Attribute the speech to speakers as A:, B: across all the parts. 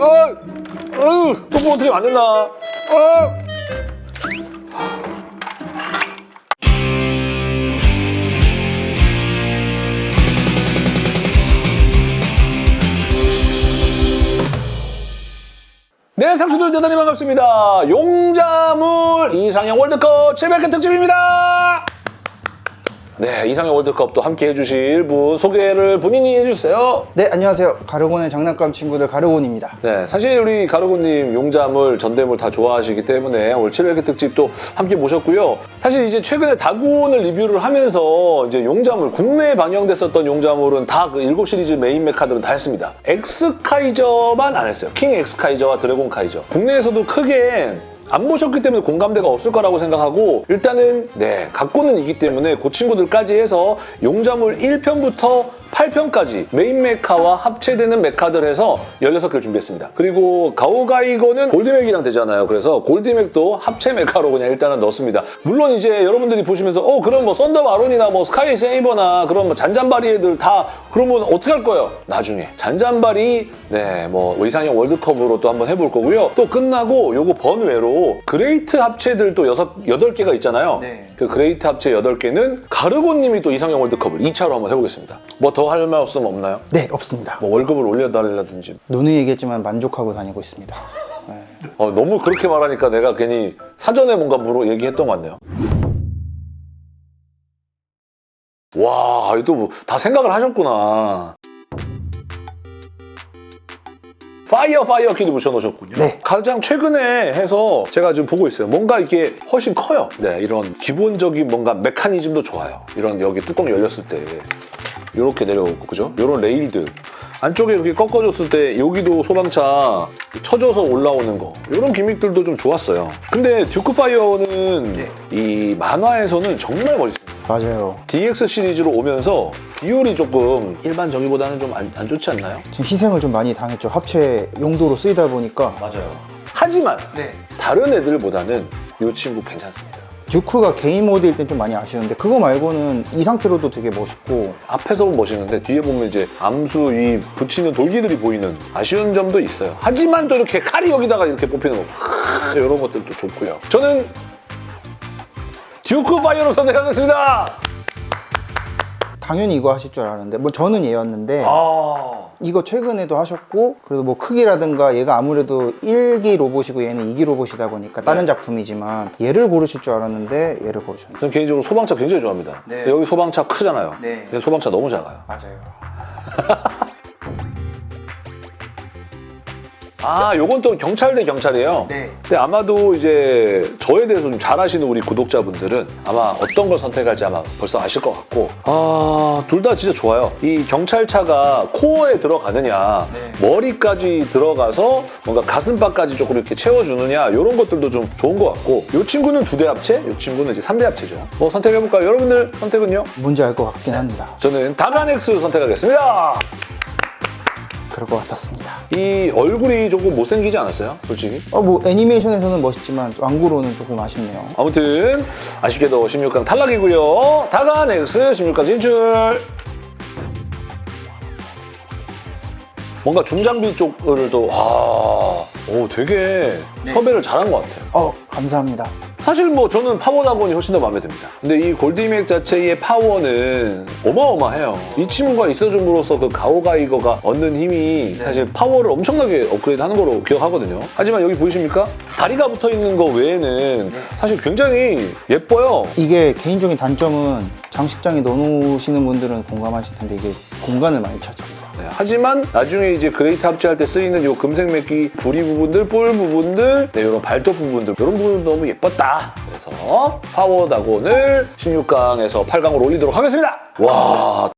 A: 어, 어휴, 또 부러뜨리면 안 된다. 어. 네, 상수들 대단히 반갑습니다. 용자물 이상형 월드컵 700회 특집입니다. 네, 이상형 월드컵도 함께 해주실 분 소개를 본인이 해주세요.
B: 네, 안녕하세요. 가르곤의 장난감 친구들 가르곤입니다.
A: 네, 사실 우리 가르곤님 용자물, 전대물 다 좋아하시기 때문에 오늘 700회 특집도 함께 모셨고요. 사실 이제 최근에 다간을 리뷰를 하면서 이제 용자물, 국내에 방영됐었던 용자물은 다 그 7시리즈 메인 메카들은 다 했습니다. 엑스카이저만 안 했어요. 킹 엑스카이저와 드래곤 카이저. 국내에서도 크게 안 보셨기 때문에 공감대가 없을 거라고 생각하고 일단은 네 갖고는 있기 때문에 그 친구들까지 해서 용자물 1편부터 8편까지 메인 메카와 합체되는 메카들 해서 16개를 준비했습니다. 그리고 가오가이거는 골드맥이랑 되잖아요. 그래서 골드맥도 합체 메카로 그냥 일단은 넣었습니다. 물론 이제 여러분들이 보시면서 어 그럼 뭐 썬더 바론이나 뭐 스카이 세이버나 그런 뭐 잔잔바리 애들 다 그러면 어떻게 할 거예요? 나중에 잔잔바리 네뭐 이상형 월드컵으로 또 한번 해볼 거고요. 또 끝나고 요거 번외로 great 합체들 또 여섯 여덟 개가 있잖아요.
B: 네.
A: 그 great 합체 8개는 가르곤님이 또 이상형 월드컵을 2차로 한번 해보겠습니다. 뭐 더 할 말씀 없나요?
B: 네, 없습니다.
A: 뭐 월급을 올려달라든지.
B: 누누이 얘기했지만 만족하고 다니고 있습니다. 네.
A: 어, 너무 그렇게 말하니까 내가 괜히 사전에 뭔가 물어 얘기했던 것 같네요. 와, 또다 생각을 하셨구나. 파이어 파이어 키도 붙여놓으셨군요.
B: 네.
A: 가장 최근에 해서 제가 지금 보고 있어요. 뭔가 이게 훨씬 커요. 네, 이런 기본적인 뭔가 메커니즘도 좋아요. 이런 여기 뚜껑 열렸을 때 이렇게 내려오고 그죠? 이런 레일들 안쪽에 이렇게 꺾어줬을 때 여기도 소방차 쳐줘서 올라오는 거 이런 gimmick들도 좀 좋았어요. 근데 듀크 파이어는
B: 네.
A: 이 만화에서는 정말 멋있습니다.
B: 맞아요.
A: DX 시리즈로 오면서 비율이 조금 일반 저기보다는 좀 안 좋지 않나요?
B: 지금 희생을 좀 많이 당했죠. 합체 용도로 쓰이다 보니까.
A: 맞아요. 하지만
B: 네.
A: 다른 애들보다는 이 친구 괜찮습니다.
B: 듀크가 개인 모드일 땐 좀 많이 아쉬운데 그거 말고는 이 상태로도 되게 멋있고
A: 앞에서 보면 멋있는데 뒤에 보면 이제 암수 이 붙이는 돌기들이 보이는 아쉬운 점도 있어요. 하지만 또 이렇게 칼이 여기다가 이렇게 뽑히는 거 이런 것들도 좋고요. 저는 듀크 파이어로 선택하겠습니다.
B: 당연히 이거 하실 줄 알았는데 뭐 저는 얘였는데
A: 아
B: 이거 최근에도 하셨고 그래도 뭐 크기라든가 얘가 아무래도 1기 로봇이고 얘는 2기 로봇이다 보니까 다른 작품이지만 얘를 고르실 줄 알았는데 얘를 고르셨네요.
A: 저는 개인적으로 소방차 굉장히 좋아합니다.
B: 네.
A: 여기 소방차 크잖아요.
B: 네.
A: 소방차 너무 작아요.
B: 맞아요.
A: 아, 요건 또 경찰 대 경찰이에요.
B: 네.
A: 근데 아마도 이제 저에 대해서 좀 잘 아시는 우리 구독자분들은 아마 어떤 걸 선택할지 아마 벌써 아실 것 같고 아, 둘 다 진짜 좋아요. 이 경찰차가 코어에 들어가느냐
B: 네.
A: 머리까지 들어가서 뭔가 가슴바까지 조금 이렇게 채워주느냐 이런 것들도 좀 좋은 것 같고 이 친구는 두 대 합체, 이 친구는 이제 3대 합체죠. 뭐 선택해볼까요? 여러분들 선택은요?
B: 뭔지 알 것 같긴 합니다.
A: 저는 다가넥스 선택하겠습니다.
B: 그럴 것 같았습니다.
A: 이 얼굴이 조금 못생기지 않았어요? 솔직히?
B: 어, 뭐 애니메이션에서는 멋있지만 완구로는 조금 아쉽네요.
A: 아무튼 아쉽게도 16강 탈락이고요. 다간 X 16강 진출. 뭔가 중장비 쪽을 또 아, 오 되게 섭외를 잘한 것 같아요.
B: 어, 감사합니다.
A: 사실 뭐 저는 파워 다간이 훨씬 더 마음에 듭니다. 근데 이 골디맥 자체의 파워는 어마어마해요. 이 친구가 있어줌으로써 그 가오가이거가 얻는 힘이 사실 파워를 엄청나게 업그레이드 하는 거로 기억하거든요. 하지만 여기 보이십니까? 다리가 붙어 있는 거 외에는 사실 굉장히 예뻐요.
B: 이게 개인적인 단점은 장식장에 넣어놓으시는 분들은 공감하실 텐데 이게 공간을 많이 차지
A: 네, 하지만 나중에 이제 great 합체할 때 쓰이는 이 금색 맥기 부리 부분들, 볼 부분들, 네, 이런 발톱 부분들 이런 부분 너무 예뻤다. 그래서 파워 다간을 16강에서 8강으로 올리도록 하겠습니다. 와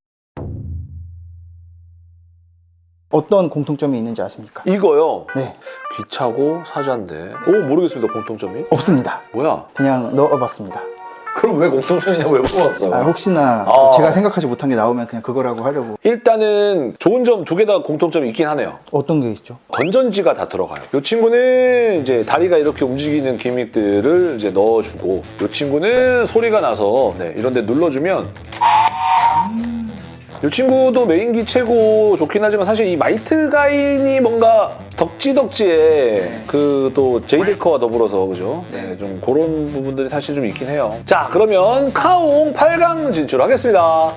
B: 어떤 공통점이 있는지 아십니까?
A: 이거요.
B: 네,
A: 귀차고 사자인데 오 모르겠습니다 공통점이.
B: 없습니다.
A: 뭐야?
B: 그냥 넣어봤습니다.
A: 그럼 왜 공통점이냐고 왜 물어봤어?
B: 아, 혹시나
A: 아.
B: 제가 생각하지 못한 게 나오면 그냥 그거라고 하려고.
A: 일단은 좋은 점 두 개 다 공통점이 있긴 하네요.
B: 어떤 게 있죠?
A: 건전지가 다 들어가요. 이 친구는 이제 다리가 이렇게 움직이는 기믹들을 이제 넣어주고 이 친구는 소리가 나서 네, 이런 데 눌러주면 이 친구도 메인기 최고 좋긴 하지만 사실 이 마이트 가인이 뭔가 덕지덕지에 그 또 제이데커와 더불어서 그죠? 네, 좀 그런 부분들이 사실 좀 있긴 해요. 자, 그러면 카옹 8강 진출하겠습니다.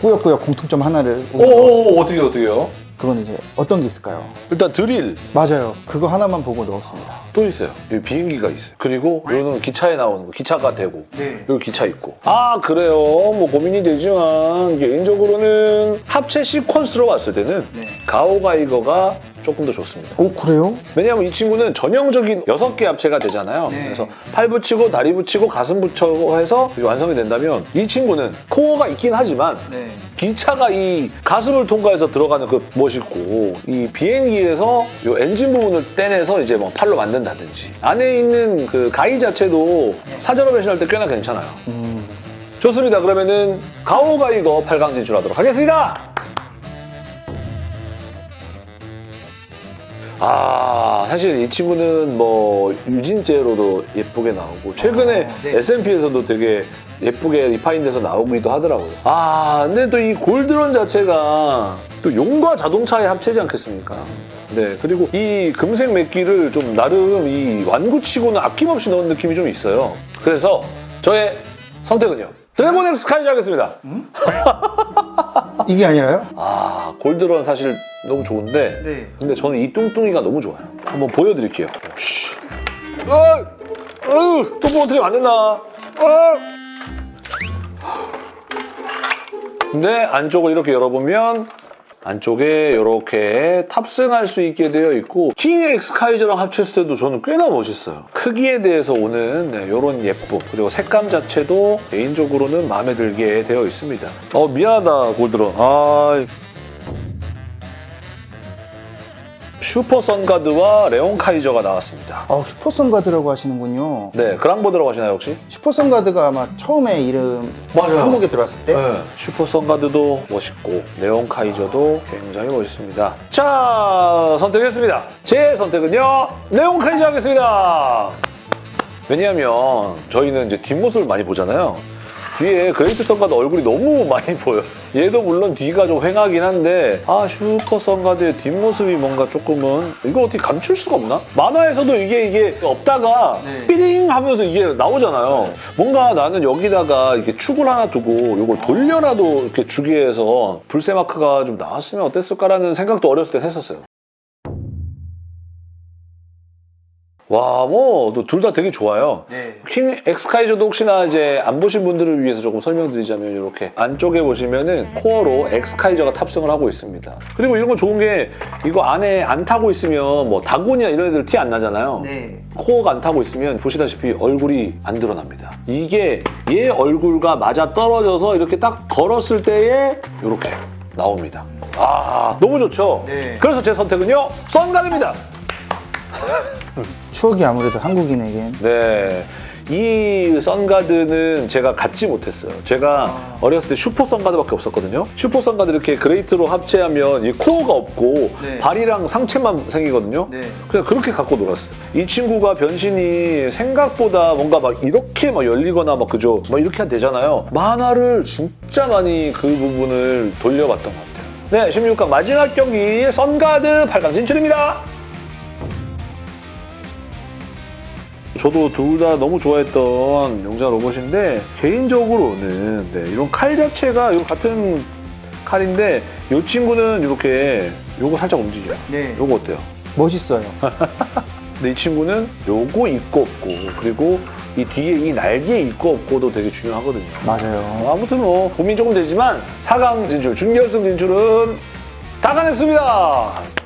B: 꾸역꾸역 공통점 하나를
A: 오, 어떻게 어떻게요?
B: 그건 이제 어떤 게 있을까요?
A: 일단 드릴
B: 맞아요. 그거 하나만 보고 넣었습니다.
A: 또 있어요. 여기 비행기가 있어요. 그리고 여기는 기차에 나오는 거, 기차가 되고
B: 네.
A: 여기 기차 있고. 아 그래요. 뭐 고민이 되지만 개인적으로는 합체 시퀀스로 봤을 때는
B: 네.
A: 가오가이거가 조금 더 좋습니다.
B: 오 그래요?
A: 왜냐하면 이 친구는 전형적인 여섯 개 합체가 되잖아요.
B: 네.
A: 그래서 팔 붙이고 다리 붙이고 가슴 붙이고 해서 완성이 된다면 이 친구는 코어가 있긴 하지만
B: 네.
A: 기차가 이 가슴을 통과해서 들어가는 그 멋있고 이 비행기에서 이 엔진 부분을 떼내서 이제 뭐 팔로 만든다든지 안에 있는 그 가이 자체도 사전화 배신할 때 꽤나 괜찮아요.
B: 음,
A: 좋습니다. 그러면은 가오가이거 8강 진출하도록 하겠습니다. 아 사실 이 친구는 뭐 유진제로도 예쁘게 나오고 최근에
B: 아, 네.
A: SMP에서도 되게 예쁘게 refine돼서 나오기도 하더라고요. 아 근데 또 이 골드런 자체가 또 용과 자동차의 합체지 않겠습니까? 네 그리고 이 금색 맥기를 좀 나름 이 완구치고는 아낌없이 넣은 느낌이 좀 있어요. 그래서 저의 선택은요 드래곤 엑스 카이즈 하겠습니다.
B: 이게 아니라요?
A: 아 골드런 사실 너무 좋은데
B: 네.
A: 근데 저는 이 뚱뚱이가 너무 좋아요. 한번 보여드릴게요. 쉬. 어, 어휴, 또 부러뜨리면 안 된다. 어. 근데 안쪽을 이렇게 열어보면 안쪽에 이렇게 탑승할 수 있게 되어 있고 킹 엑스카이저랑 합쳤을 때도 저는 꽤나 멋있어요. 크기에 대해서 오는 네, 이런 예쁨 그리고 색감 자체도 개인적으로는 마음에 들게 되어 있습니다. 어 미안하다 골드런. 아 슈퍼 선가드와 레온 카이저가 나왔습니다.
B: 아 슈퍼 선가드라고 하시는군요.
A: 네, 그랑보드라고 하시나요 혹시?
B: 슈퍼 선가드가 아마 처음에 이름
A: 맞아요.
B: 한국에 들어왔을 때
A: 네. 슈퍼 선가드도 멋있고 레온 카이저도 굉장히 멋있습니다. 자, 선택했습니다. 제 선택은요, 레온 카이저 하겠습니다. 왜냐하면 저희는 이제 뒷모습을 많이 보잖아요. 뒤에 그레이트 선가드 얼굴이 너무 많이 보여요. 얘도 물론 뒤가 좀 휑하긴 한데 아 슈퍼 선가드의 뒷모습이 뭔가 조금은 이걸 어떻게 감출 수가 없나? 만화에서도 이게 이게 없다가
B: 네.
A: 삐링 하면서 이게 나오잖아요. 뭔가 나는 여기다가 이렇게 축을 하나 두고 이걸 돌려라도 이렇게 주기 위해서 불새 마크가 좀 나왔으면 어땠을까라는 생각도 어렸을 때 했었어요. 와, 뭐, 둘 다 되게 좋아요.
B: 네.
A: 킹 엑스카이저도 혹시나 이제 안 보신 분들을 위해서 조금 설명드리자면 이렇게 안쪽에 보시면은 코어로 엑스카이저가 탑승을 하고 있습니다. 그리고 이런 거 좋은 게 이거 안에 안 타고 있으면 뭐 다곤이나 이런 애들 티 안 나잖아요.
B: 네.
A: 코어가 안 타고 있으면 보시다시피 얼굴이 안 드러납니다. 이게 얘 얼굴과 맞아 떨어져서 이렇게 딱 걸었을 때에 이렇게 나옵니다. 아 너무 좋죠?
B: 네.
A: 그래서 제 선택은요 썬가드입니다.
B: 추억이 아무래도 한국인에겐
A: 네. 이 선가드는 제가 갖지 못했어요. 제가 어렸을 때 슈퍼 선가드밖에 없었거든요. 슈퍼 선가드 이렇게 그레이트로 합체하면 이 코어가 없고
B: 네.
A: 발이랑 상체만 생기거든요.
B: 네.
A: 그냥 그렇게 갖고 놀았어요. 이 친구가 변신이 생각보다 뭔가 막 이렇게 막 열리거나 막 그죠? 막 이렇게 되잖아요. 만화를 진짜 많이 그 부분을 돌려봤던 것 같아요. 네, 16강 마지막 경기 선가드 8강 진출입니다. 저도 둘 다 너무 좋아했던 용자 로봇인데 개인적으로는 네, 이런 칼 자체가 같은 칼인데 이 친구는 이렇게 요거 살짝 움직여요.
B: 네.
A: 요거 어때요?
B: 멋있어요.
A: 근데 이 친구는 요거 있고 없고 그리고 이 뒤에 이 날개 있고 없고도 되게 중요하거든요.
B: 맞아요.
A: 아무튼 뭐 고민 조금 되지만 4강 진출, 준결승 진출은 다가냈습니다.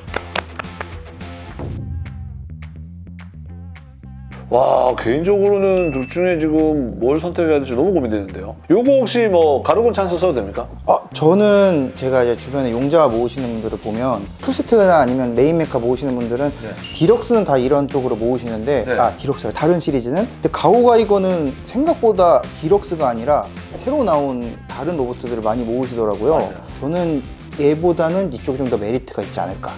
A: 와 개인적으로는 둘 중에 지금 뭘 선택해야 될지 너무 고민되는데요. 요거 혹시 뭐 가르곤 찬스 써도 됩니까?
B: 아, 저는 제가 이제 주변에 용자 모으시는 분들을 보면 풀세트나 아니면 메인 메카 모으시는 분들은
A: 네.
B: 디럭스는 다 이런 쪽으로 모으시는데
A: 네.
B: 아 디럭스가 다른 시리즈는 근데 가오가이거는 생각보다 디럭스가 아니라 새로 나온 다른 로봇들을 많이 모으시더라고요.
A: 맞아요.
B: 저는 얘보다는 이쪽이 좀 더 메리트가 있지 않을까.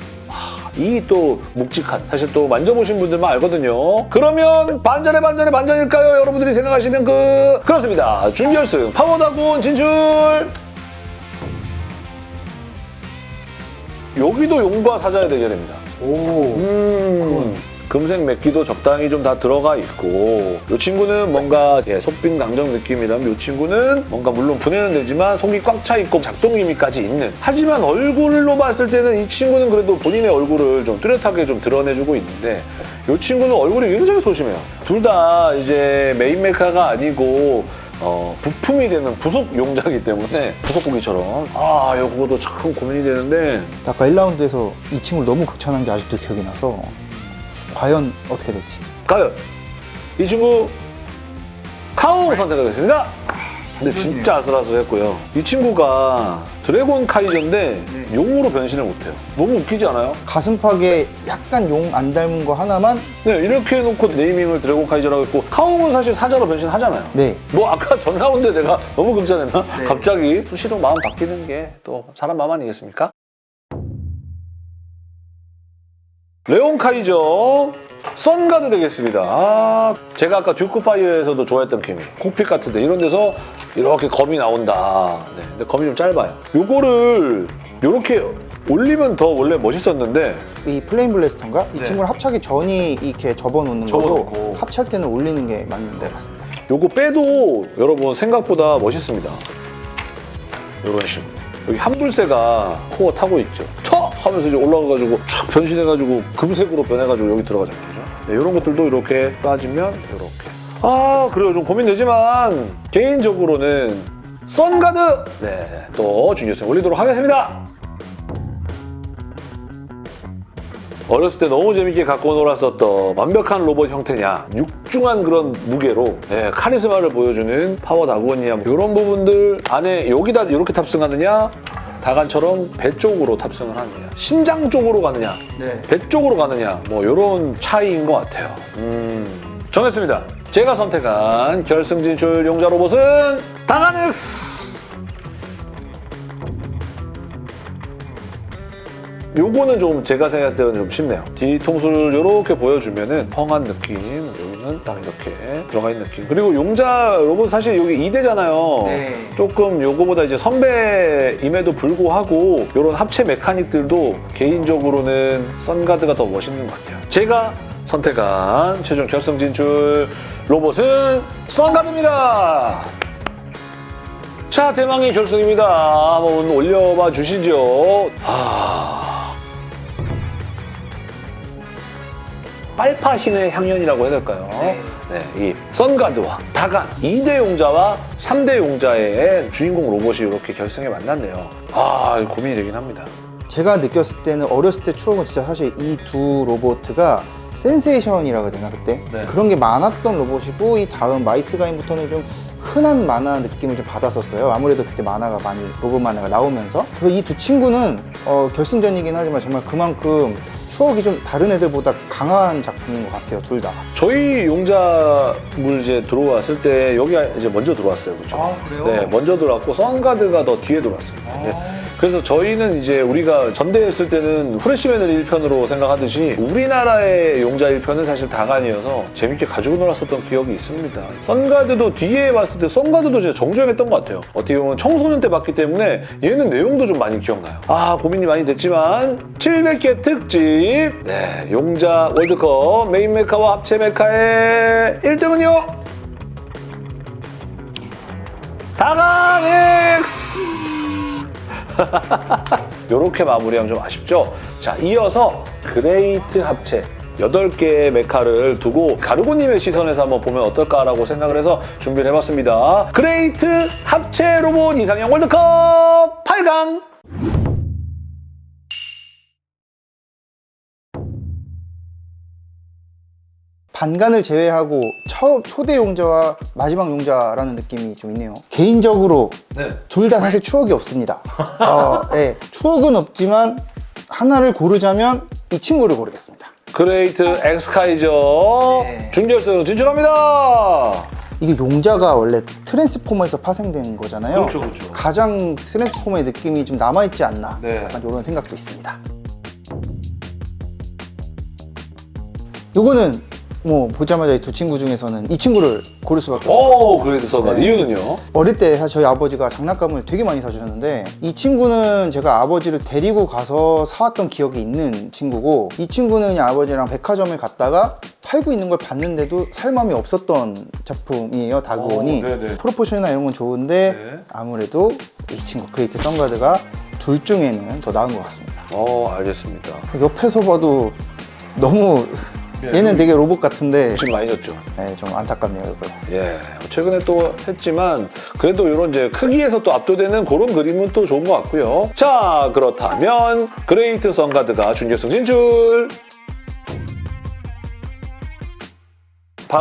A: 이 또 묵직한 사실 또 만져보신 분들만 알거든요. 그러면 반전의 반전의 반전일까요? 여러분들이 생각하시는 그 그렇습니다. 준결승 파워 다그온 진출. 여기도 용과 사자의 대결입니다.
B: 오.
A: 음, 금색 맥기도 적당히 좀 다 들어가 있고 이 친구는 뭔가 예, 속빈 강정 느낌이라면 이 친구는 뭔가 물론 분해는 되지만 속이 꽉 차 있고 작동 기미까지 있는. 하지만 얼굴로 봤을 때는 이 친구는 그래도 본인의 얼굴을 좀 뚜렷하게 좀 드러내주고 있는데 이 친구는 얼굴이 굉장히 소심해요. 둘 다 이제 메인 메카가 아니고 어, 부품이 되는 부속 용자이기 때문에 부속고기처럼. 아 이거도 참 고민이 되는데.
B: 아까 1라운드에서 이 친구를 너무 극찬한 게 아직도 기억이 나서 과연 어떻게 될지.
A: 과연 이 친구 카오 선택하겠습니다. 근데 진짜 아슬아슬했고요. 이 친구가 드래곤 카이저인데 용으로 변신을 못해요. 너무 웃기지 않아요?
B: 가슴팍에 약간 용 안 닮은 거 하나만
A: 네, 이렇게 해놓고 네이밍을 드래곤 카이저라고 했고 카오는 사실 사자로 변신하잖아요.
B: 네.
A: 뭐 아까 전 라운드에 내가 너무 금지했나?
B: 네.
A: 갑자기 수시로 마음 바뀌는 게 또 사람 마음 아니겠습니까? 레온 카이저 선가드 되겠습니다. 아, 제가 아까 듀크 파이어에서도 좋아했던 케미 콕핏 같은데 이런 데서 이렇게 검이 나온다. 네, 근데 검이 좀 짧아요. 요거를 이렇게 올리면 더 원래 멋있었는데
B: 이 플레인 블래스터인가? 이
A: 네.
B: 친구를 합체하기 전에 이렇게 접어놓는
A: 접어놓고.
B: 거고 합체할 때는 올리는 게 맞는 것 같습니다.
A: 요거 빼도 여러분 생각보다 멋있습니다. 이런 식으로. 여기 한불새가 코어 타고 있죠. 쳐! 하면서 이제 올라가가지고 촥 변신해가지고 금색으로 변해가지고 여기 들어가잖아요. 네, 이런 것들도 이렇게 빠지면 이렇게. 아, 그래요. 좀 고민되지만 개인적으로는 선가드! 네, 또 준결승 올리도록 하겠습니다. 어렸을 때 너무 재밌게 갖고 놀았었던 완벽한 로봇 형태냐 육중한 그런 무게로 예, 카리스마를 보여주는 파워 다그온이냐 이런 부분들 안에 여기다 이렇게 탑승하느냐 다간처럼 배 쪽으로 탑승을 하느냐 심장 쪽으로 가느냐
B: 네.
A: 배 쪽으로 가느냐 뭐 이런 차이인 것 같아요. 음, 정했습니다. 제가 선택한 결승 진출 용자 로봇은 다가넥스! 요거는 좀 제가 생각할 때는 좀 쉽네요. 뒤통수를 이렇게 보여주면 은 펑한 느낌, 여기는 딱 이렇게 들어가 있는 느낌. 그리고 용자 로봇 사실 여기 2대잖아요.
B: 네.
A: 조금 요거보다 이제 선배임에도 불구하고 이런 합체 메카닉들도 개인적으로는 선가드가 더 멋있는 것 같아요. 제가 선택한 최종 결승 진출 로봇은 선가드입니다. 자, 대망의 결승입니다. 한번 올려봐 주시죠. 아... 빨파흰의 향연이라고 해야 될까요?
B: 네.
A: 네, 이 선가드와 다간 2대 용자와 3대 용자의 주인공 로봇이 이렇게 결승에 만났네요. 아, 고민이 되긴 합니다.
B: 제가 느꼈을 때는 어렸을 때 추억은 진짜 사실 이 두 로보트가 센세이션이라고 해야 되나 그때?
A: 네.
B: 그런 게 많았던 로봇이고 이 다음 마이트 가인부터는 좀 흔한 만화 느낌을 좀 받았었어요. 아무래도 그때 만화가 많이 로봇 만화가 나오면서 그래서 이 두 친구는 어, 결승전이긴 하지만 정말 그만큼 추억이 좀 다른 애들보다 강한 작품인 것 같아요. 둘 다.
A: 저희 용자물 이제 들어왔을 때 여기 이제 먼저 들어왔어요, 그렇죠?
B: 아, 그래요?
A: 네, 먼저 들어왔고 선가드가 더 뒤에 들어왔습니다. 네. 그래서 저희는 이제 우리가 전대했을 때는 후레쉬맨을 1편으로 생각하듯이 우리나라의 용자 1편은 사실 다간이어서 재밌게 가지고 놀았었던 기억이 있습니다. 선가드도 뒤에 봤을 때 선가드도 진짜 정주행했던 것 같아요. 어떻게 보면 청소년 때 봤기 때문에 얘는 내용도 좀 많이 기억나요. 아 고민이 많이 됐지만 700개 특집 네 용자 월드컵 메인 메카와 합체 메카의 1등은요 다간엑스 이렇게 마무리하면 좀 아쉽죠? 자, 이어서 그레이트 합체 8개의 메카를 두고 가르고님의 시선에서 한번 보면 어떨까라고 생각을 해서 준비를 해봤습니다. 그레이트 합체 로봇 이상형 월드컵 8강!
B: 반간을 제외하고 처, 초대 용자와 마지막 용자라는 느낌이 좀 있네요. 개인적으로
A: 네.
B: 둘다 사실 추억이 없습니다. 어, 네, 추억은 없지만 하나를 고르자면 이 친구를 고르겠습니다.
A: 그레이트 엑스카이저
B: 네.
A: 준결승 진출합니다!
B: 이게 용자가 원래 트랜스포머에서 파생된 거잖아요.
A: 그렇죠, 그렇죠.
B: 가장 트랜스포머의 느낌이 좀 남아있지 않나
A: 네.
B: 약간 이런 생각도 있습니다. 이거는 뭐 보자마자 이 두 친구 중에서는 이 친구를 고를 수밖에 없어요.
A: 선가드.
B: 네.
A: 이유는요?
B: 어릴 때 사실 저희 아버지가 장난감을 되게 많이 사주셨는데 이 친구는 제가 아버지를 데리고 가서 사왔던 기억이 있는 친구고 이 친구는 그냥 아버지랑 백화점에 갔다가 팔고 있는 걸 봤는데도 살 마음이 없었던 작품이에요 다그온이. proportion이나 이런 건 좋은데
A: 네.
B: 아무래도 이 친구 그레이트 선가드가 둘 중에는 더 나은 것 같습니다
A: 어, 알겠습니다.
B: 옆에서 봐도 너무
A: 네.
B: 얘는 되게 로봇 같은데
A: 지금 많이 졌죠.
B: 네, 좀 안타깝네요 이거
A: 예, 최근에 또 했지만 그래도 이런 이제 크기에서 또 압도되는 그런 그림은 또 좋은 것 같고요. 자, 그렇다면 그레이트 선가드가 준결승 진출.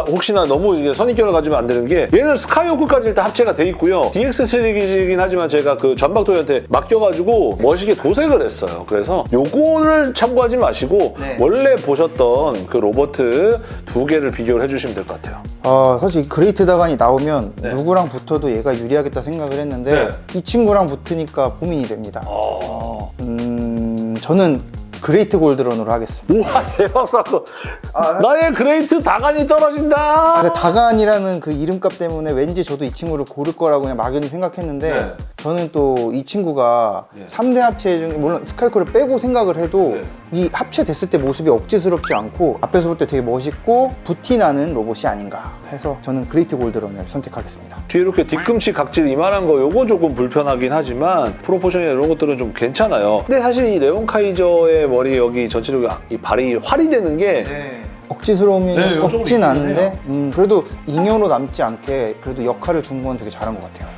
A: 혹시나 너무 이게 선입견을 가지면 안 되는 게 얘는 스카이호크까지 일단 합체가 돼 있고요. DX 시리즈이긴 하지만 제가 그 전박도한테 맡겨가지고 멋있게 도색을 했어요. 그래서 요거를 참고하지 마시고
B: 네.
A: 원래 보셨던 그 로봇 두 개를 비교를 해주시면 될 것 같아요.
B: 아 사실 그레이트 다간이 나오면
A: 네.
B: 누구랑 붙어도 얘가 유리하겠다 생각을 했는데
A: 네.
B: 이 친구랑 붙으니까 고민이 됩니다.
A: 어.
B: 음 저는 그레이트 골드런으로 하겠습니다.
A: 우와 대박 사건
B: 아,
A: 나의 그레이트 다간이 떨어진다
B: 그러니까 다간이라는 그 이름값 때문에 왠지 저도 이 친구를 고를 거라고 그냥 막연히 생각했는데
A: 네.
B: 저는 또 이 친구가
A: 예.
B: 삼 3대 합체 중에 물론 스카이호크를 빼고 생각을 해도
A: 네.
B: 이 합체됐을 때 모습이 억지스럽지 않고 앞에서 볼 때 되게 멋있고 부티 나는 로봇이 아닌가 해서 저는 그레이트 골드런을 선택하겠습니다.
A: 뒤에 이렇게 뒤꿈치 각질 이만한 거 요거 조금 불편하긴 하지만 프로포션이나 이런 것들은 좀 괜찮아요 근데 사실 이 레온 카이저의 머리 여기 전체적으로 이 발이 활이 되는 게 네, 요쪽으로
B: 얹혀
A: 있기는
B: 한데. 음, 그래도 잉여로 남지 않게 그래도 역할을 준 건 되게 잘한 것 같아요.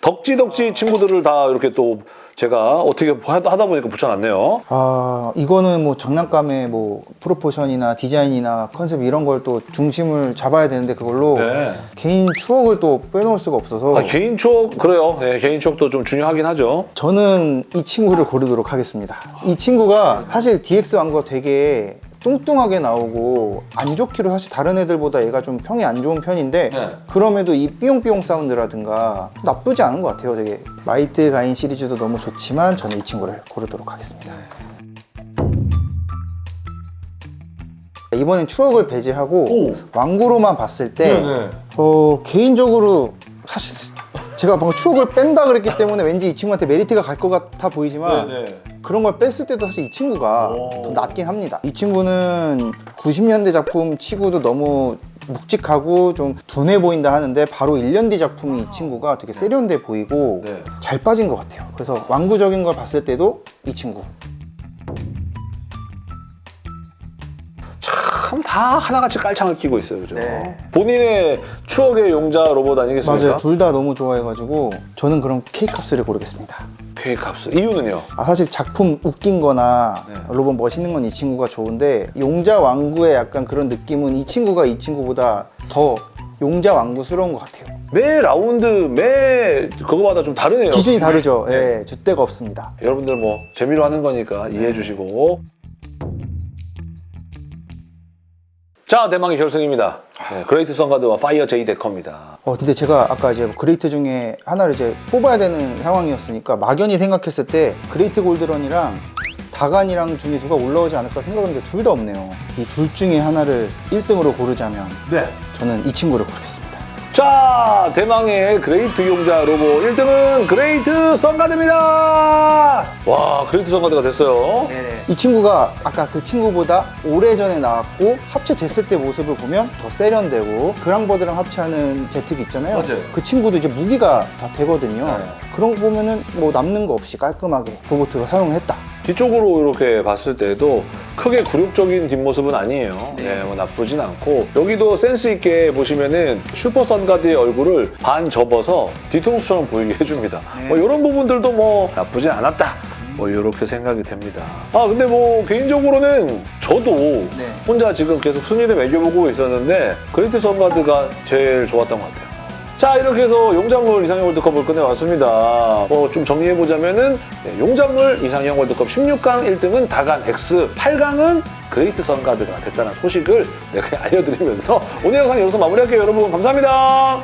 A: 덕지덕지 친구들을 다 이렇게 또 제가 어떻게 하다 보니까 붙여놨네요.
B: 아 이거는 뭐 장난감의 뭐 프로포션이나 디자인이나 컨셉 이런 걸 또 중심을 잡아야 되는데 그걸로
A: 네.
B: 개인 추억을 또 빼놓을 수가 없어서.
A: 아, 개인 추억? 그래요. 네, 개인 추억도 좀 중요하긴 하죠.
B: 저는 이 친구를 고르도록 하겠습니다. 이 친구가 사실 DX 왕과 되게 뚱뚱하게 나오고 안 좋기로 사실 다른 애들보다 얘가 좀 평이 안 좋은 편인데
A: 네.
B: 그럼에도 이 삐용삐용 사운드라든가 나쁘지 않은 것 같아요 되게 마이트 가인 시리즈도 너무 좋지만 저는 이 친구를 고르도록 하겠습니다 이번엔 추억을 배제하고
A: 오.
B: 완구로만 봤을 때
A: 네네.
B: 어, 개인적으로 사실 제가 방금 추억을 뺀다 그랬기 때문에 왠지 이 친구한테 메리트가 갈 것 같아 보이지만 그런 걸 뺐을 때도 사실 이 친구가
A: 오.
B: 더 낫긴 합니다. 이 친구는 90년대 작품 치고도 너무 묵직하고 좀 둔해 보인다 하는데 바로 1년 뒤 작품이 이 친구가 되게 세련돼 보이고
A: 네.
B: 잘 빠진 것 같아요. 그래서 완구적인 걸 봤을 때도 이 친구.
A: 다 하나같이 깔창을 끼고 있어요 그죠
B: 네.
A: 본인의 추억의 용자 로봇 아니겠습니까?
B: 맞아요. 둘 다 너무 좋아해가지고 저는 그럼 K캅스를 고르겠습니다.
A: K값 이유는요?
B: 아, 사실 작품 웃긴 거나
A: 네.
B: 로봇 멋있는 건 이 친구가 좋은데 용자 왕구의 약간 그런 느낌은 이 친구가 이 친구보다 더 용자 왕구스러운 것 같아요.
A: 매 라운드 매 그거마다 좀 다르네요
B: 기준이 다르죠. 예, 줏대가 없습니다.
A: 여러분들 뭐 재미로 하는 거니까 이해해 주시고 자 대망의 결승입니다 네, 그레이트 선가드와 파이어 제이데커입니다
B: 어, 근데 제가 아까 이제 그레이트 중에 하나를 이제 뽑아야 되는 상황이었으니까 막연히 생각했을 때 그레이트 골드런이랑 다간이랑 중에 누가 올라오지 않을까 생각했는데 둘 다 없네요. 이 둘 중에 하나를 1등으로 고르자면
A: 네.
B: 저는 이 친구를 고르겠습니다.
A: 자 대망의 그레이트 용자 로봇 1등은 그레이트 선가드입니다. 와 그레이트 선가드가 됐어요.
B: 이 친구가 아까 그 친구보다 오래전에 나왔고 합체됐을 때 모습을 보면 더 세련되고 그랑버드랑 합체하는 제특 있잖아요.
A: 맞아요.
B: 그 친구도 이제 무기가 다 되거든요.
A: 네.
B: 그런 거 보면은 뭐 남는 거 없이 깔끔하게 로봇으로 사용했다
A: 뒤쪽으로 이렇게 봤을 때도 크게 굴욕적인 뒷모습은 아니에요. 네, 뭐 나쁘진 않고 여기도 센스 있게 보시면은 슈퍼 선가드의 얼굴을 반 접어서 뒤통수처럼 보이게 해줍니다.
B: 네.
A: 뭐 이런 부분들도 뭐 나쁘진 않았다. 뭐 이렇게 생각이 됩니다. 아 근데 뭐 개인적으로는 저도
B: 네.
A: 혼자 지금 계속 순위를 매겨보고 있었는데 그레이트 선가드가 제일 좋았던 것 같아요. 자 이렇게 해서 용자물 이상형 월드컵을 끝내봤습니다. 뭐좀 정리해보자면은 네, 용자물 이상형 월드컵 16강 1등은 다간 X, 8강은 그레이트 선가드가 됐다는 소식을 네, 알려드리면서 오늘 영상 여기서 마무리할게요. 여러분 감사합니다.